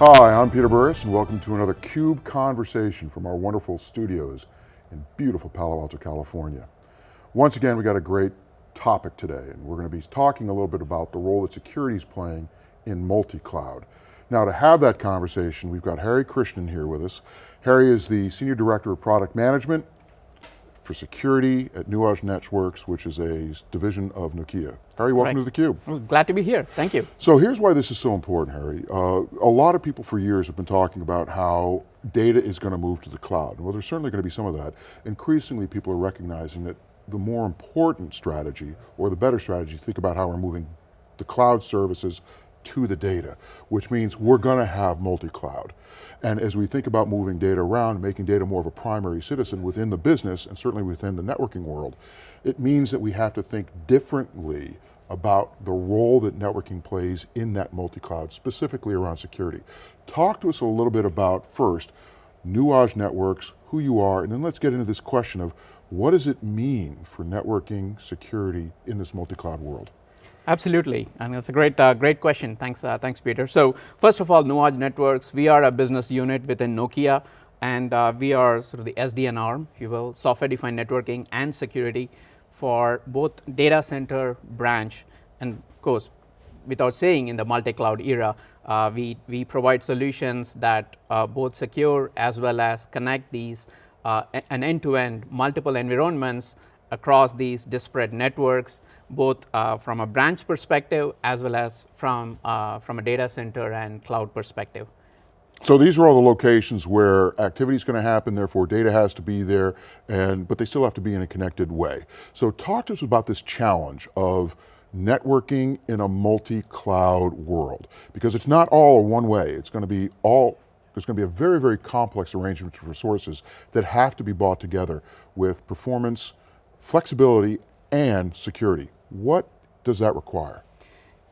Hi, I'm Peter Burris and welcome to another CUBE Conversation from our wonderful studios in beautiful Palo Alto, California. Once again, we got a great topic today and we're going to be talking a little bit about the role that security is playing in multi-cloud. Now to have that conversation, we've got Hari Krishnan here with us. Hari is the Senior Director of Product Management for security at Nuage Networks, which is a division of Nokia. Hari, welcome right. to theCUBE. Well, glad to be here, thank you. So here's why this is so important, Hari. Uh, a lot of people for years have been talking about how data is going to move to the cloud. Well, there's certainly going to be some of that. Increasingly, people are recognizing that the more important strategy, or the better strategy, think about how we're moving the cloud services to the data, which means we're going to have multi-cloud. And as we think about moving data around, making data more of a primary citizen within the business, and certainly within the networking world, it means that we have to think differently about the role that networking plays in that multi-cloud, specifically around security. Talk to us a little bit about, first, Nuage Networks, who you are, and then let's get into this question of what does it mean for networking security in this multi-cloud world? Absolutely, and that's a great, uh, great question. Thanks, uh, thanks, Peter. So first of all, Nuage Networks, we are a business unit within Nokia, and uh, we are sort of the SDN arm, if you will, software-defined networking and security for both data center branch, and of course, without saying in the multi-cloud era, uh, we, we provide solutions that uh, both secure as well as connect these uh, an end-to-end -end multiple environments across these disparate networks both uh, from a branch perspective as well as from, uh, from a data center and cloud perspective. So these are all the locations where activity is going to happen, therefore data has to be there, and but they still have to be in a connected way. So talk to us about this challenge of networking in a multi-cloud world, because it's not all one way, it's going to be all, there's going to be a very, very complex arrangement of resources that have to be brought together with performance, flexibility, and security. What does that require?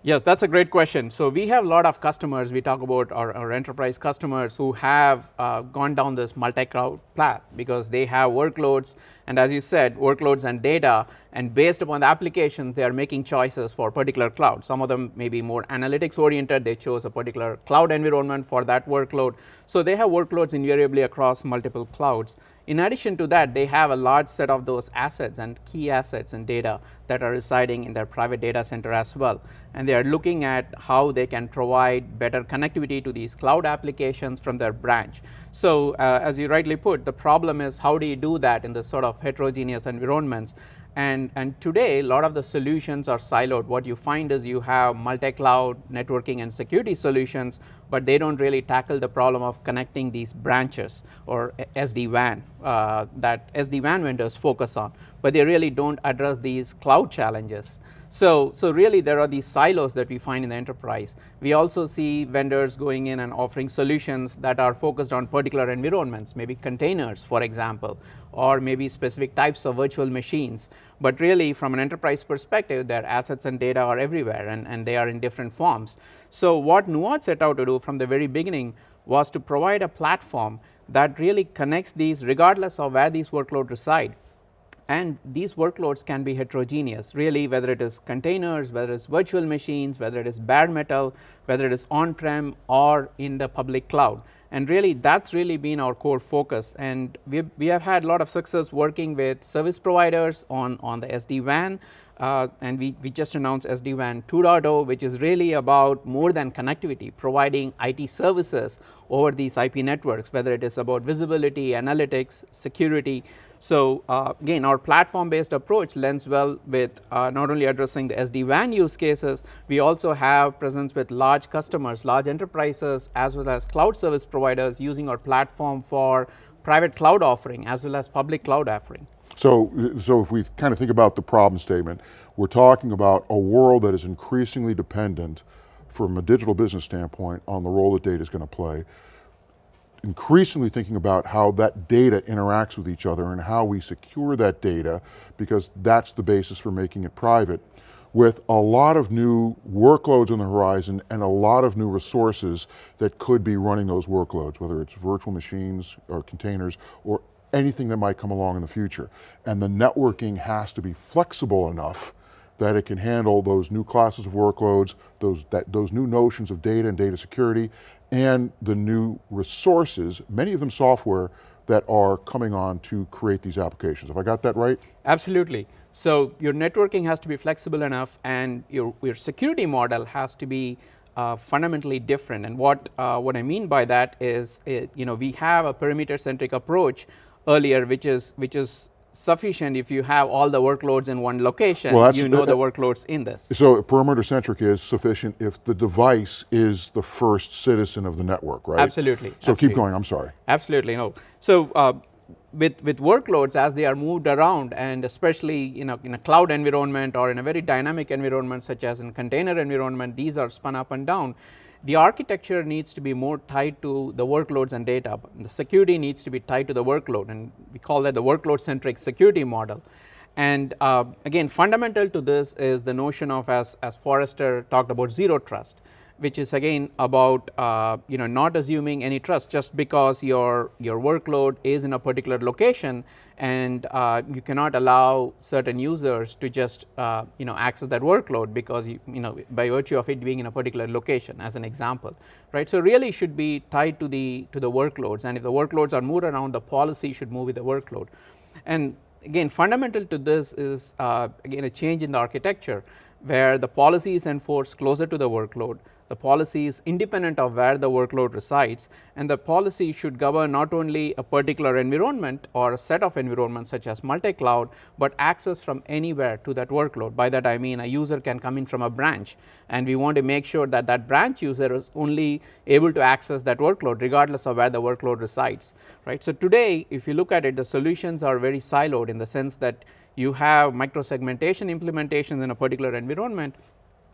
Yes, that's a great question. So we have a lot of customers, we talk about our, our enterprise customers who have uh, gone down this multi-cloud path because they have workloads and as you said, workloads and data and based upon the applications, they are making choices for particular cloud. Some of them may be more analytics oriented, they chose a particular cloud environment for that workload. So they have workloads invariably across multiple clouds. In addition to that, they have a large set of those assets and key assets and data that are residing in their private data center as well. And they are looking at how they can provide better connectivity to these cloud applications from their branch. So uh, as you rightly put, the problem is how do you do that in this sort of heterogeneous environments and, and today, a lot of the solutions are siloed. What you find is you have multi-cloud networking and security solutions, but they don't really tackle the problem of connecting these branches or SD-WAN uh, that SD-WAN vendors focus on, but they really don't address these cloud challenges. So, so really there are these silos that we find in the enterprise. We also see vendors going in and offering solutions that are focused on particular environments, maybe containers for example, or maybe specific types of virtual machines. But really from an enterprise perspective, their assets and data are everywhere and, and they are in different forms. So what Nuage set out to do from the very beginning was to provide a platform that really connects these regardless of where these workloads reside and these workloads can be heterogeneous really whether it is containers, whether it is virtual machines, whether it is bare metal, whether it is on-prem or in the public cloud. And really that's really been our core focus and we, we have had a lot of success working with service providers on, on the SD-WAN uh, and we, we just announced SD-WAN 2.0 which is really about more than connectivity providing IT services over these IP networks whether it is about visibility, analytics, security so uh, again our platform based approach lends well with uh, not only addressing the SD-WAN use cases, we also have presence with large customers, large enterprises as well as cloud service providers using our platform for private cloud offering as well as public cloud offering. So, so if we kind of think about the problem statement, we're talking about a world that is increasingly dependent from a digital business standpoint on the role that data is going to play increasingly thinking about how that data interacts with each other and how we secure that data because that's the basis for making it private with a lot of new workloads on the horizon and a lot of new resources that could be running those workloads, whether it's virtual machines or containers or anything that might come along in the future. And the networking has to be flexible enough that it can handle those new classes of workloads, those, that, those new notions of data and data security, and the new resources, many of them software, that are coming on to create these applications. Have I got that right? Absolutely. So your networking has to be flexible enough and your, your security model has to be uh, fundamentally different. And what, uh, what I mean by that is, it, you know, we have a perimeter centric approach earlier, which is, which is sufficient if you have all the workloads in one location, well, you know the workloads in this. So perimeter centric is sufficient if the device is the first citizen of the network, right? Absolutely. So Absolutely. keep going, I'm sorry. Absolutely, no. So uh, with, with workloads as they are moved around and especially you know, in a cloud environment or in a very dynamic environment such as in container environment, these are spun up and down the architecture needs to be more tied to the workloads and data. The security needs to be tied to the workload and we call that the workload centric security model. And uh, again fundamental to this is the notion of as, as Forrester talked about zero trust which is again about uh, you know not assuming any trust. Just because your your workload is in a particular location and uh, you cannot allow certain users to just uh, you know access that workload because you, you know by virtue of it being in a particular location as an example right. So really should be tied to the to the workloads. And if the workloads are moved around the policy should move with the workload. And again fundamental to this is uh, again a change in the architecture where the policy is enforced closer to the workload the policy is independent of where the workload resides and the policy should govern not only a particular environment or a set of environments such as multi-cloud, but access from anywhere to that workload. By that I mean a user can come in from a branch and we want to make sure that that branch user is only able to access that workload regardless of where the workload resides right. So, today if you look at it the solutions are very siloed in the sense that you have micro segmentation implementations in a particular environment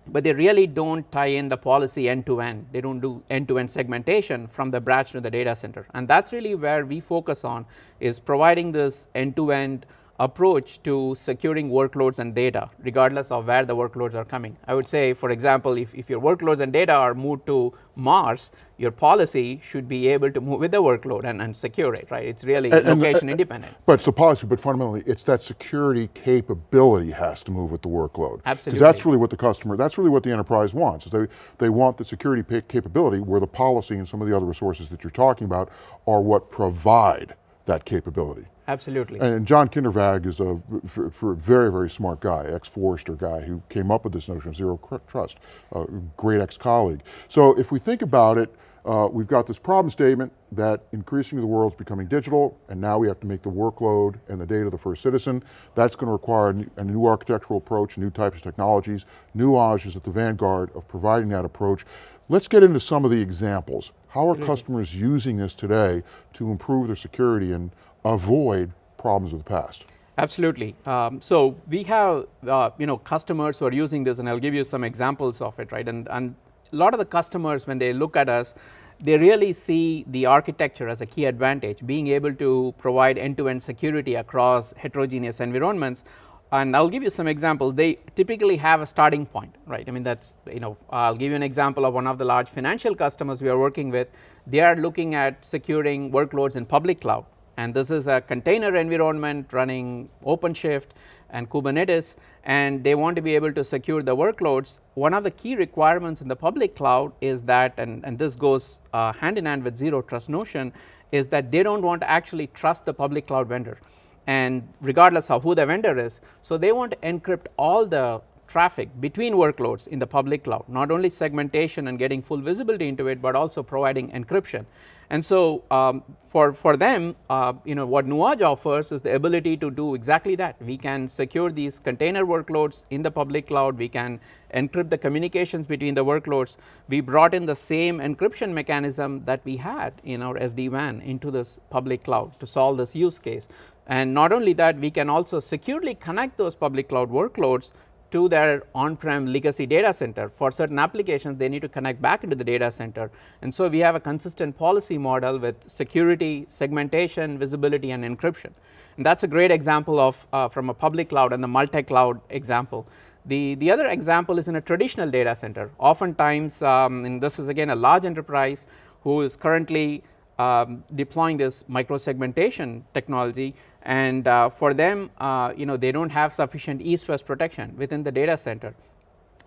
but they really do not tie in the policy end to end, they do not do end to end segmentation from the branch to the data center. And that is really where we focus on is providing this end to end approach to securing workloads and data regardless of where the workloads are coming. I would say for example, if, if your workloads and data are moved to Mars, your policy should be able to move with the workload and, and secure it, right? It's really and, location and, independent. But it's the policy, but fundamentally it's that security capability has to move with the workload. Absolutely. Because that's really what the customer, that's really what the enterprise wants, is they, they want the security capability where the policy and some of the other resources that you're talking about are what provide that capability. Absolutely. And John Kindervag is a for, for very, very smart guy, ex-Forrester guy who came up with this notion of zero trust, a great ex-colleague. So if we think about it, uh, we've got this problem statement that increasingly the world's becoming digital and now we have to make the workload and the data the first citizen. That's going to require a new, a new architectural approach, new types of technologies. Nuage is at the vanguard of providing that approach. Let's get into some of the examples. How are customers using this today to improve their security and avoid problems of the past? Absolutely. Um, so we have uh, you know customers who are using this and I'll give you some examples of it right and, and a lot of the customers when they look at us they really see the architecture as a key advantage being able to provide end to end security across heterogeneous environments and I'll give you some examples they typically have a starting point right? I mean that's you know I'll give you an example of one of the large financial customers we are working with. They are looking at securing workloads in public cloud. And this is a container environment running OpenShift and Kubernetes. And they want to be able to secure the workloads. One of the key requirements in the public cloud is that and, and this goes uh, hand in hand with zero trust notion is that they do not want to actually trust the public cloud vendor and regardless of who the vendor is. So, they want to encrypt all the traffic between workloads in the public cloud not only segmentation and getting full visibility into it, but also providing encryption. And so um, for, for them uh, you know what Nuage offers is the ability to do exactly that we can secure these container workloads in the public cloud we can encrypt the communications between the workloads we brought in the same encryption mechanism that we had in our SD-WAN into this public cloud to solve this use case and not only that we can also securely connect those public cloud workloads to their on-prem legacy data center. For certain applications, they need to connect back into the data center. And so we have a consistent policy model with security, segmentation, visibility and encryption. And that's a great example of uh, from a public cloud and the multi-cloud example. The, the other example is in a traditional data center. Oftentimes, um, and this is again a large enterprise who is currently um, deploying this micro segmentation technology and uh, for them uh, you know they do not have sufficient east west protection within the data center.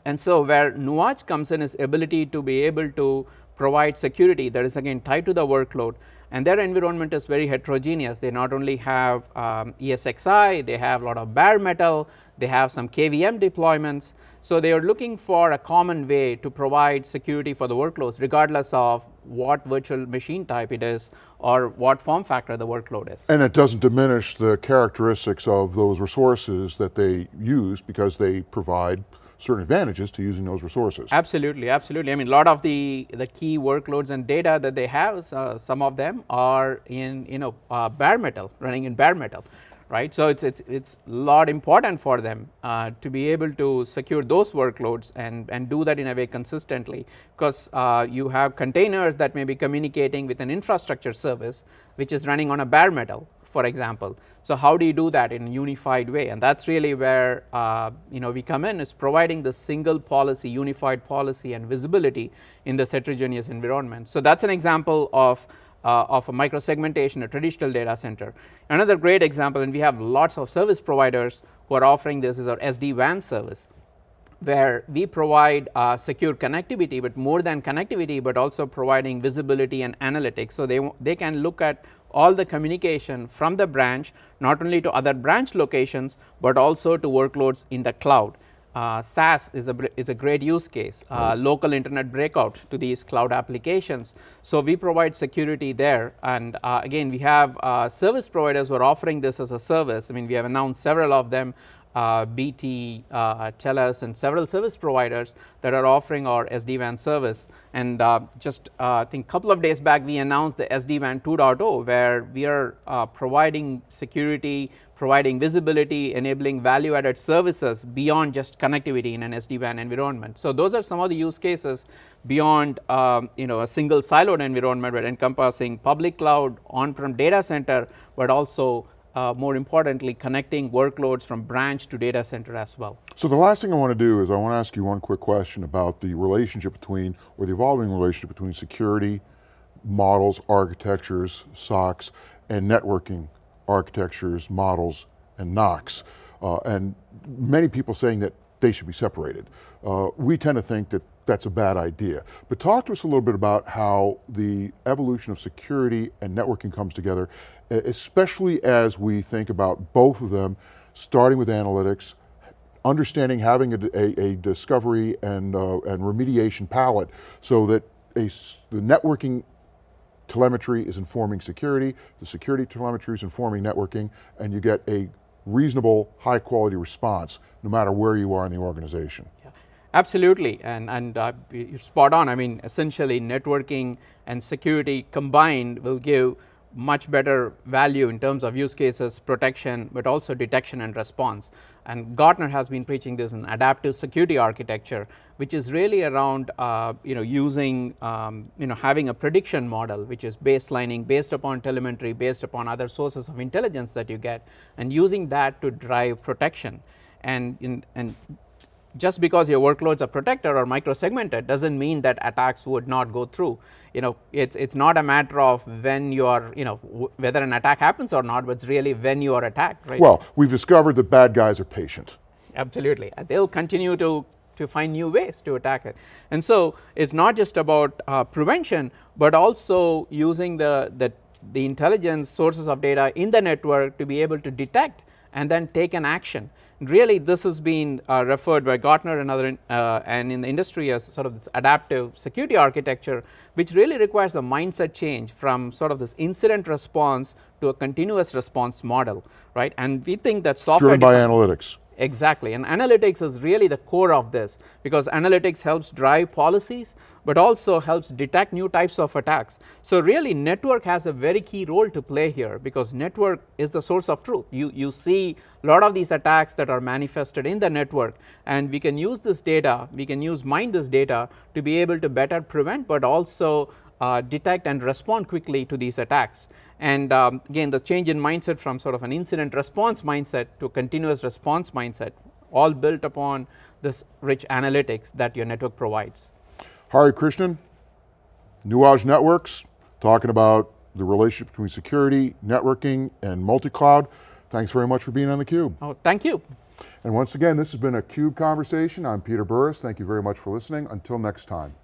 And so where Nuage comes in is ability to be able to provide security that is again tied to the workload and their environment is very heterogeneous. They not only have um, ESXi, they have a lot of bare metal, they have some KVM deployments. So, they are looking for a common way to provide security for the workloads regardless of what virtual machine type it is or what form factor the workload is. And it doesn't diminish the characteristics of those resources that they use because they provide certain advantages to using those resources. Absolutely, absolutely. I mean, a lot of the, the key workloads and data that they have, uh, some of them are in, you know, uh, bare metal, running in bare metal right. So, it is it's, it's a lot important for them uh, to be able to secure those workloads and, and do that in a way consistently because uh, you have containers that may be communicating with an infrastructure service which is running on a bare metal for example. So, how do you do that in a unified way and that is really where uh, you know we come in is providing the single policy unified policy and visibility in this heterogeneous environment. So, that is an example of uh, of a microsegmentation, a traditional data center. Another great example and we have lots of service providers who are offering this is our SD-WAN service where we provide uh, secure connectivity, but more than connectivity, but also providing visibility and analytics. So, they, they can look at all the communication from the branch not only to other branch locations, but also to workloads in the cloud uh, SaaS is a, is a great use case, uh, local internet breakout to these cloud applications. So, we provide security there and uh, again we have uh, service providers who are offering this as a service. I mean we have announced several of them BT, uh, TELUS and several service providers that are offering our SD-WAN service. And uh, just uh, I think a couple of days back we announced the SD-WAN 2.0 where we are uh, providing security, providing visibility, enabling value added services beyond just connectivity in an SD-WAN environment. So, those are some of the use cases beyond um, you know a single siloed environment but encompassing public cloud, on-prem data center, but also uh, more importantly connecting workloads from branch to data center as well. So the last thing I want to do is I want to ask you one quick question about the relationship between, or the evolving relationship between security, models, architectures, SOCs, and networking architectures, models, and NOCs. Uh, and many people saying that they should be separated. Uh, we tend to think that that's a bad idea. But talk to us a little bit about how the evolution of security and networking comes together, especially as we think about both of them, starting with analytics, understanding having a, a, a discovery and, uh, and remediation palette so that a, the networking telemetry is informing security, the security telemetry is informing networking, and you get a reasonable, high quality response no matter where you are in the organization. Absolutely, and, and uh, you're spot on. I mean, essentially networking and security combined will give much better value in terms of use cases, protection, but also detection and response. And Gartner has been preaching this in adaptive security architecture, which is really around uh, you know using um, you know having a prediction model, which is baselining based upon telemetry, based upon other sources of intelligence that you get, and using that to drive protection. And in, and just because your workloads are protected or micro-segmented doesn't mean that attacks would not go through. You know, it's it's not a matter of when you are, you know, whether an attack happens or not, but it's really when you are attacked, right? Well, we've discovered that bad guys are patient. Absolutely, they'll continue to to find new ways to attack it. And so it's not just about uh, prevention, but also using the, the the intelligence sources of data in the network to be able to detect and then take an action. Really this has been uh, referred by Gartner and other uh, and in the industry as sort of this adaptive security architecture which really requires a mindset change from sort of this incident response to a continuous response model right and we think that software driven by analytics Exactly and analytics is really the core of this because analytics helps drive policies but also helps detect new types of attacks. So really network has a very key role to play here because network is the source of truth. You, you see a lot of these attacks that are manifested in the network and we can use this data, we can use mine this data to be able to better prevent but also uh, detect and respond quickly to these attacks. And um, again the change in mindset from sort of an incident response mindset to continuous response mindset all built upon this rich analytics that your network provides. Hari Krishnan, Nuage Networks, talking about the relationship between security, networking, and multi-cloud. Thanks very much for being on theCUBE. Oh, thank you. And once again, this has been a CUBE Conversation. I'm Peter Burris. Thank you very much for listening. Until next time.